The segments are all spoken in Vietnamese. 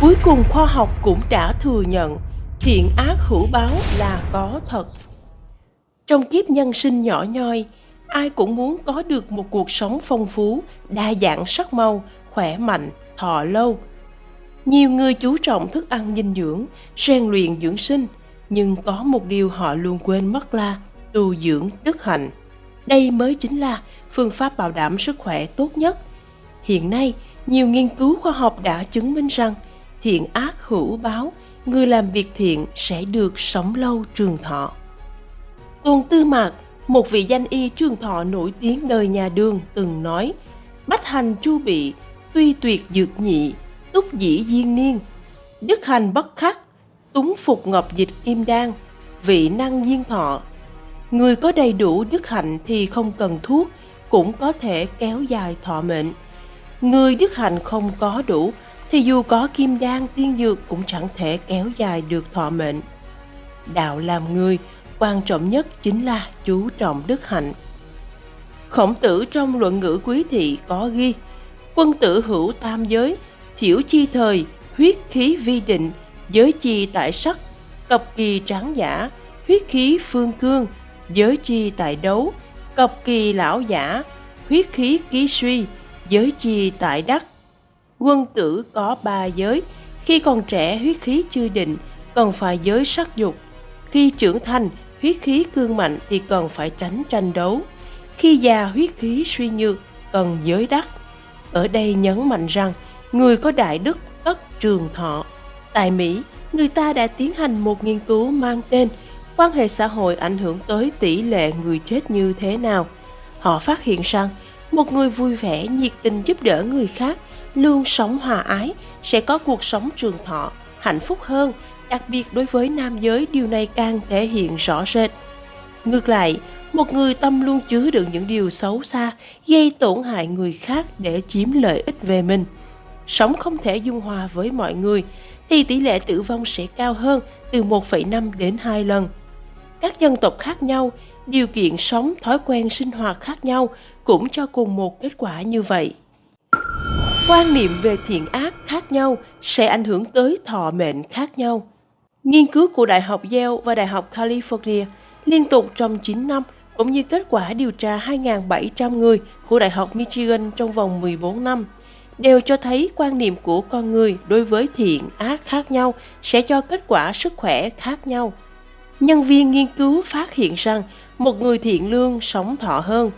Cuối cùng khoa học cũng đã thừa nhận thiện ác hữu báo là có thật. Trong kiếp nhân sinh nhỏ nhoi, ai cũng muốn có được một cuộc sống phong phú, đa dạng sắc màu, khỏe mạnh, thọ lâu. Nhiều người chú trọng thức ăn dinh dưỡng, rèn luyện dưỡng sinh, nhưng có một điều họ luôn quên mất là tu dưỡng đức hạnh. Đây mới chính là phương pháp bảo đảm sức khỏe tốt nhất. Hiện nay, nhiều nghiên cứu khoa học đã chứng minh rằng thiện ác hữu báo, người làm việc thiện sẽ được sống lâu trường thọ. Tôn Tư Mạc, một vị danh y trường thọ nổi tiếng đời nhà đường từng nói Bách hành chu bị, tuy tuyệt dược nhị, túc dĩ diên niên, đức hành bất khắc, túng phục ngọc dịch kim đan, vị năng diên thọ. Người có đầy đủ đức hạnh thì không cần thuốc, cũng có thể kéo dài thọ mệnh. Người đức hạnh không có đủ thì dù có kim đan tiên dược cũng chẳng thể kéo dài được thọ mệnh. Đạo làm người, quan trọng nhất chính là chú trọng đức hạnh. Khổng tử trong luận ngữ quý thị có ghi Quân tử hữu tam giới, thiểu chi thời, huyết khí vi định, giới chi tại sắc, cập kỳ tráng giả, huyết khí phương cương, giới chi tại đấu, cập kỳ lão giả, huyết khí ký suy, giới chi tại đắc. Quân tử có ba giới, khi còn trẻ huyết khí chưa định, cần phải giới sắc dục. Khi trưởng thành, huyết khí cương mạnh thì cần phải tránh tranh đấu. Khi già huyết khí suy nhược, cần giới đắc. Ở đây nhấn mạnh rằng, người có đại đức tất trường thọ. Tại Mỹ, người ta đã tiến hành một nghiên cứu mang tên quan hệ xã hội ảnh hưởng tới tỷ lệ người chết như thế nào. Họ phát hiện rằng, một người vui vẻ, nhiệt tình giúp đỡ người khác, luôn sống hòa ái, sẽ có cuộc sống trường thọ, hạnh phúc hơn. Đặc biệt đối với nam giới, điều này càng thể hiện rõ rệt. Ngược lại, một người tâm luôn chứa đựng những điều xấu xa, gây tổn hại người khác để chiếm lợi ích về mình. Sống không thể dung hòa với mọi người, thì tỷ lệ tử vong sẽ cao hơn từ 1,5 đến 2 lần. Các dân tộc khác nhau, điều kiện sống, thói quen sinh hoạt khác nhau cũng cho cùng một kết quả như vậy. Quan niệm về thiện ác khác nhau sẽ ảnh hưởng tới thọ mệnh khác nhau. Nghiên cứu của Đại học Yale và Đại học California liên tục trong 9 năm cũng như kết quả điều tra 2.700 người của Đại học Michigan trong vòng 14 năm đều cho thấy quan niệm của con người đối với thiện ác khác nhau sẽ cho kết quả sức khỏe khác nhau. Nhân viên nghiên cứu phát hiện rằng một người thiện lương sống thọ hơn.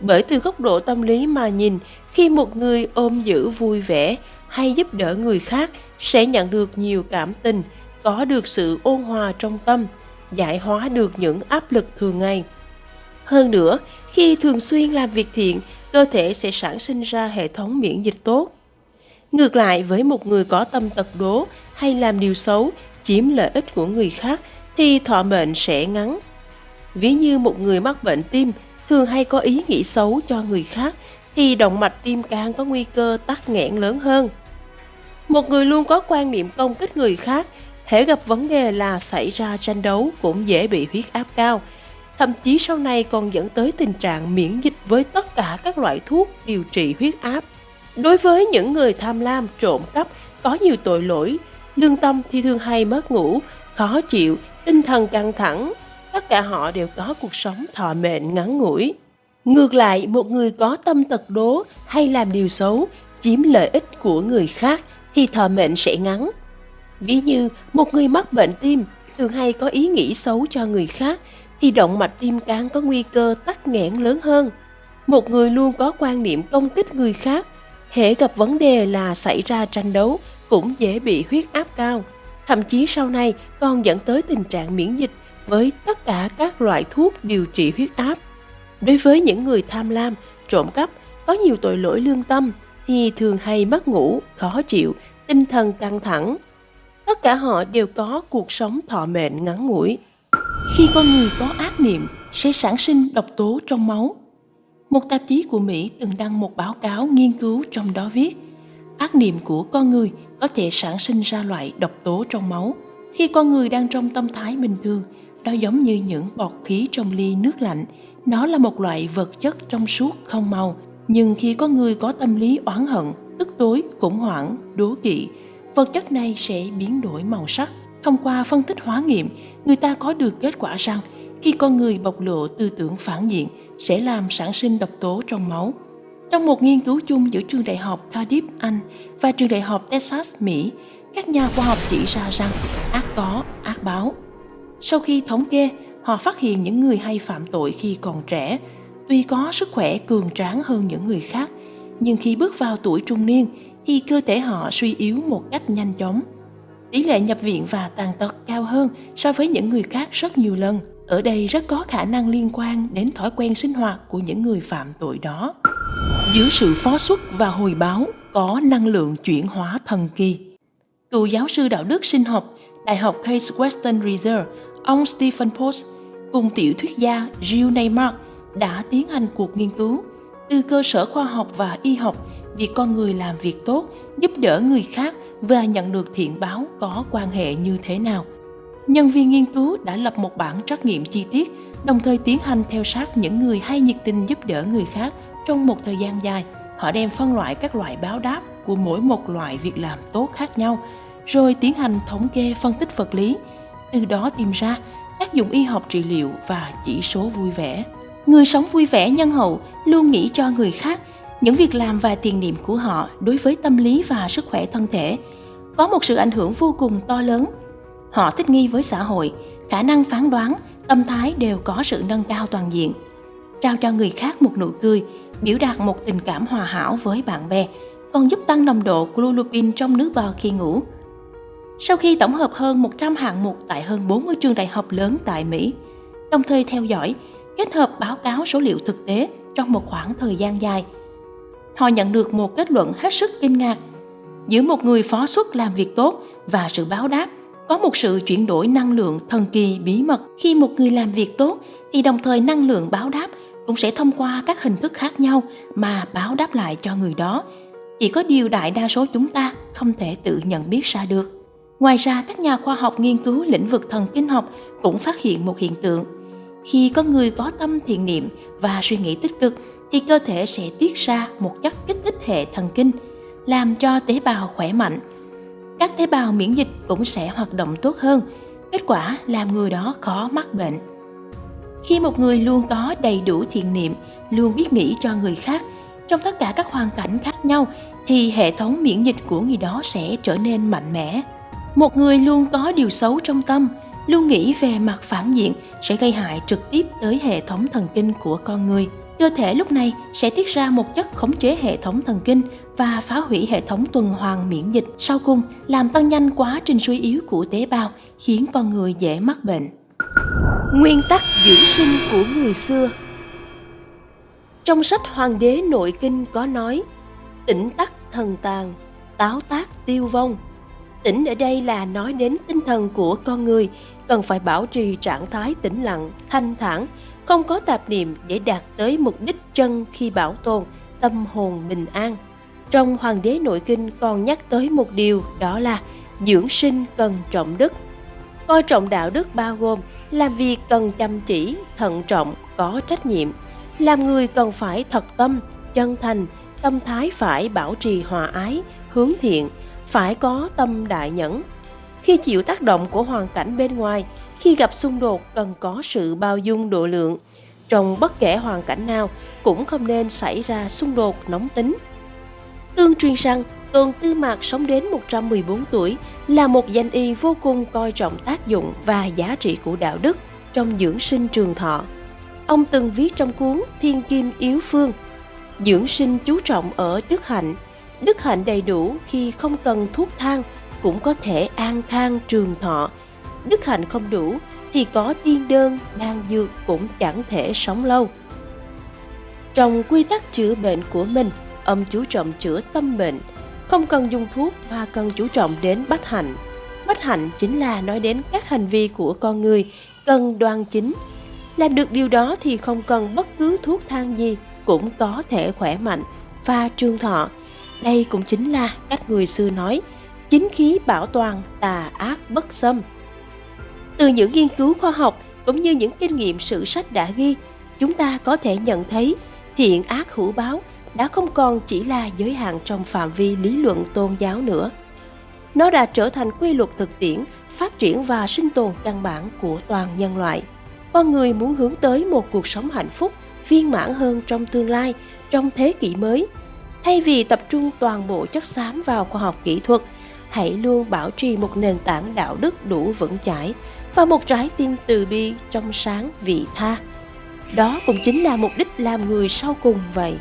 Bởi từ góc độ tâm lý mà nhìn, khi một người ôm giữ vui vẻ hay giúp đỡ người khác sẽ nhận được nhiều cảm tình, có được sự ôn hòa trong tâm, giải hóa được những áp lực thường ngày. Hơn nữa, khi thường xuyên làm việc thiện, cơ thể sẽ sản sinh ra hệ thống miễn dịch tốt. Ngược lại với một người có tâm tật đố hay làm điều xấu, chiếm lợi ích của người khác thì thọ mệnh sẽ ngắn. Ví như một người mắc bệnh tim thường hay có ý nghĩ xấu cho người khác thì động mạch tim càng có nguy cơ tắc nghẽn lớn hơn. Một người luôn có quan niệm công kích người khác, hễ gặp vấn đề là xảy ra tranh đấu cũng dễ bị huyết áp cao, thậm chí sau này còn dẫn tới tình trạng miễn dịch với tất cả các loại thuốc điều trị huyết áp. Đối với những người tham lam, trộm cắp, có nhiều tội lỗi, lương tâm thì thường hay mất ngủ, khó chịu, tinh thần căng thẳng, tất cả họ đều có cuộc sống thọ mệnh ngắn ngủi. Ngược lại, một người có tâm tật đố hay làm điều xấu, chiếm lợi ích của người khác thì thọ mệnh sẽ ngắn. Ví như một người mắc bệnh tim thường hay có ý nghĩ xấu cho người khác thì động mạch tim càng có nguy cơ tắc nghẽn lớn hơn. Một người luôn có quan niệm công kích người khác, hệ gặp vấn đề là xảy ra tranh đấu cũng dễ bị huyết áp cao. Thậm chí sau này còn dẫn tới tình trạng miễn dịch với tất cả các loại thuốc điều trị huyết áp. Đối với những người tham lam, trộm cắp, có nhiều tội lỗi lương tâm thì thường hay mất ngủ, khó chịu, tinh thần căng thẳng. Tất cả họ đều có cuộc sống thọ mệnh ngắn ngủi. Khi con người có ác niệm sẽ sản sinh độc tố trong máu. Một tạp chí của Mỹ từng đăng một báo cáo nghiên cứu trong đó viết ác niệm của con người có thể sản sinh ra loại độc tố trong máu khi con người đang trong tâm thái bình thường đó giống như những bọt khí trong ly nước lạnh. Nó là một loại vật chất trong suốt không màu. Nhưng khi có người có tâm lý oán hận, tức tối, khủng hoảng, đố kỵ, vật chất này sẽ biến đổi màu sắc. Thông qua phân tích hóa nghiệm, người ta có được kết quả rằng khi con người bộc lộ tư tưởng phản diện sẽ làm sản sinh độc tố trong máu. Trong một nghiên cứu chung giữa trường đại học Cardiff, Anh và trường đại học Texas, Mỹ, các nhà khoa học chỉ ra rằng ác có, ác báo. Sau khi thống kê, họ phát hiện những người hay phạm tội khi còn trẻ, tuy có sức khỏe cường tráng hơn những người khác, nhưng khi bước vào tuổi trung niên thì cơ thể họ suy yếu một cách nhanh chóng. Tỷ lệ nhập viện và tàn tật cao hơn so với những người khác rất nhiều lần. Ở đây rất có khả năng liên quan đến thói quen sinh hoạt của những người phạm tội đó. Dưới sự phó xuất và hồi báo có năng lượng chuyển hóa thần kỳ. Cựu giáo sư đạo đức sinh học Đại học Case Western Reserve, ông Stephen Post cùng tiểu thuyết gia Gilles Neymar đã tiến hành cuộc nghiên cứu từ cơ sở khoa học và y học việc con người làm việc tốt, giúp đỡ người khác và nhận được thiện báo có quan hệ như thế nào. Nhân viên nghiên cứu đã lập một bản trắc nghiệm chi tiết, đồng thời tiến hành theo sát những người hay nhiệt tình giúp đỡ người khác trong một thời gian dài. Họ đem phân loại các loại báo đáp của mỗi một loại việc làm tốt khác nhau, rồi tiến hành thống kê phân tích vật lý, từ đó tìm ra tác dụng y học trị liệu và chỉ số vui vẻ. Người sống vui vẻ nhân hậu luôn nghĩ cho người khác những việc làm và tiền niệm của họ đối với tâm lý và sức khỏe thân thể có một sự ảnh hưởng vô cùng to lớn. Họ thích nghi với xã hội, khả năng phán đoán, tâm thái đều có sự nâng cao toàn diện. Trao cho người khác một nụ cười, biểu đạt một tình cảm hòa hảo với bạn bè, còn giúp tăng nồng độ glulopin trong nước bò khi ngủ. Sau khi tổng hợp hơn 100 hạng mục tại hơn 40 trường đại học lớn tại Mỹ, đồng thời theo dõi, kết hợp báo cáo số liệu thực tế trong một khoảng thời gian dài – họ nhận được một kết luận hết sức kinh ngạc. Giữa một người phó xuất làm việc tốt và sự báo đáp, có một sự chuyển đổi năng lượng thần kỳ bí mật. Khi một người làm việc tốt thì đồng thời năng lượng báo đáp cũng sẽ thông qua các hình thức khác nhau mà báo đáp lại cho người đó. Chỉ có điều đại đa số chúng ta không thể tự nhận biết ra được. Ngoài ra, các nhà khoa học nghiên cứu lĩnh vực thần kinh học cũng phát hiện một hiện tượng. Khi có người có tâm thiện niệm và suy nghĩ tích cực thì cơ thể sẽ tiết ra một chất kích thích hệ thần kinh, làm cho tế bào khỏe mạnh. Các tế bào miễn dịch cũng sẽ hoạt động tốt hơn, kết quả làm người đó khó mắc bệnh. Khi một người luôn có đầy đủ thiện niệm, luôn biết nghĩ cho người khác, trong tất cả các hoàn cảnh khác nhau thì hệ thống miễn dịch của người đó sẽ trở nên mạnh mẽ. Một người luôn có điều xấu trong tâm, luôn nghĩ về mặt phản diện sẽ gây hại trực tiếp tới hệ thống thần kinh của con người. Cơ thể lúc này sẽ tiết ra một chất khống chế hệ thống thần kinh và phá hủy hệ thống tuần hoàn miễn dịch. Sau cùng làm tăng nhanh quá trình suy yếu của tế bào khiến con người dễ mắc bệnh. Nguyên tắc dưỡng sinh của người xưa. Trong sách hoàng đế nội kinh có nói tỉnh tắc thần tàn táo tác tiêu vong tỉnh ở đây là nói đến tinh thần của con người cần phải bảo trì trạng thái tĩnh lặng thanh thản không có tạp niệm để đạt tới mục đích chân khi bảo tồn tâm hồn bình an. Trong Hoàng đế nội kinh còn nhắc tới một điều đó là dưỡng sinh cần trọng đức. Coi trọng đạo đức bao gồm làm việc cần chăm chỉ, thận trọng, có trách nhiệm. Làm người cần phải thật tâm, chân thành, tâm thái phải bảo trì hòa ái, hướng thiện, phải có tâm đại nhẫn. Khi chịu tác động của hoàn cảnh bên ngoài, khi gặp xung đột cần có sự bao dung độ lượng. Trong bất kể hoàn cảnh nào cũng không nên xảy ra xung đột nóng tính. Tương truyền rằng Tôn Tư Mạc sống đến 114 tuổi là một danh y vô cùng coi trọng tác dụng và giá trị của đạo đức trong dưỡng sinh trường thọ. Ông từng viết trong cuốn Thiên Kim Yếu Phương, dưỡng sinh chú trọng ở đức hạnh, đức hạnh đầy đủ khi không cần thuốc thang cũng có thể an khang trường thọ đức hạnh không đủ thì có tiên đơn, đan dược cũng chẳng thể sống lâu. Trong quy tắc chữa bệnh của mình, ông chú trọng chữa tâm bệnh, không cần dùng thuốc mà cần chú trọng đến bách hạnh. Bách hạnh chính là nói đến các hành vi của con người cần đoan chính. Làm được điều đó thì không cần bất cứ thuốc thang gì cũng có thể khỏe mạnh và trường thọ. Đây cũng chính là cách người xưa nói, chính khí bảo toàn tà ác bất xâm. Từ những nghiên cứu khoa học cũng như những kinh nghiệm sử sách đã ghi, chúng ta có thể nhận thấy thiện ác hữu báo đã không còn chỉ là giới hạn trong phạm vi lý luận tôn giáo nữa. nó đã trở thành quy luật thực tiễn, phát triển và sinh tồn căn bản của toàn nhân loại. Con người muốn hướng tới một cuộc sống hạnh phúc, viên mãn hơn trong tương lai, trong thế kỷ mới. Thay vì tập trung toàn bộ chất xám vào khoa học kỹ thuật, hãy luôn bảo trì một nền tảng đạo đức đủ vững chãi và một trái tim từ bi trong sáng vị tha. Đó cũng chính là mục đích làm người sau cùng vậy.